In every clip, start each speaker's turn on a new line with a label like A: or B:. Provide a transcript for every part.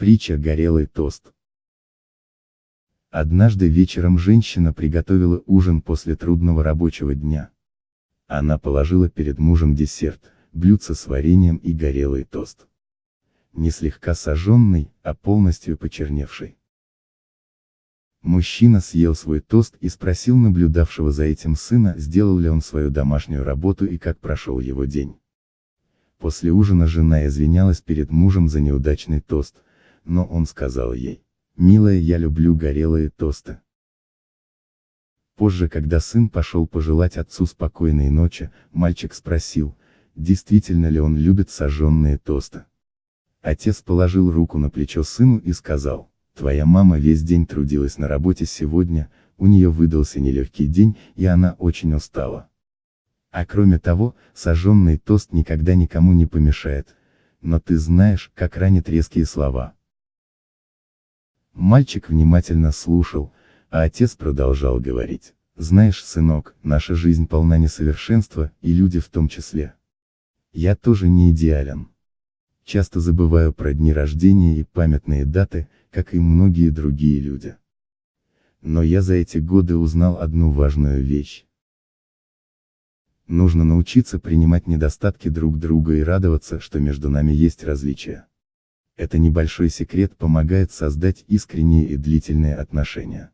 A: Притча «Горелый тост». Однажды вечером женщина приготовила ужин после трудного рабочего дня. Она положила перед мужем десерт, блюдце с вареньем и горелый тост. Не слегка сожженный, а полностью почерневший. Мужчина съел свой тост и спросил наблюдавшего за этим сына, сделал ли он свою домашнюю работу и как прошел его день. После ужина жена извинялась перед мужем за неудачный тост, но он сказал ей, «Милая, я люблю горелые тосты». Позже, когда сын пошел пожелать отцу спокойной ночи, мальчик спросил, действительно ли он любит сожженные тосты. Отец положил руку на плечо сыну и сказал, «Твоя мама весь день трудилась на работе сегодня, у нее выдался нелегкий день, и она очень устала. А кроме того, сожженный тост никогда никому не помешает, но ты знаешь, как ранят резкие слова. Мальчик внимательно слушал, а отец продолжал говорить. Знаешь, сынок, наша жизнь полна несовершенства, и люди в том числе. Я тоже не идеален. Часто забываю про дни рождения и памятные даты, как и многие другие люди. Но я за эти годы узнал одну важную вещь. Нужно научиться принимать недостатки друг друга и радоваться, что между нами есть различия. Это небольшой секрет помогает создать искренние и длительные отношения.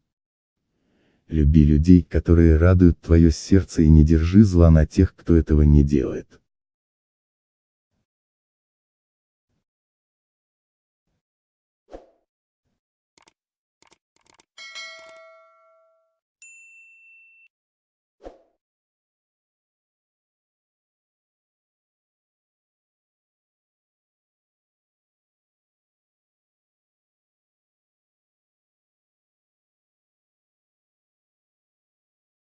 A: Люби людей, которые радуют твое сердце и не держи зла на тех, кто этого не делает.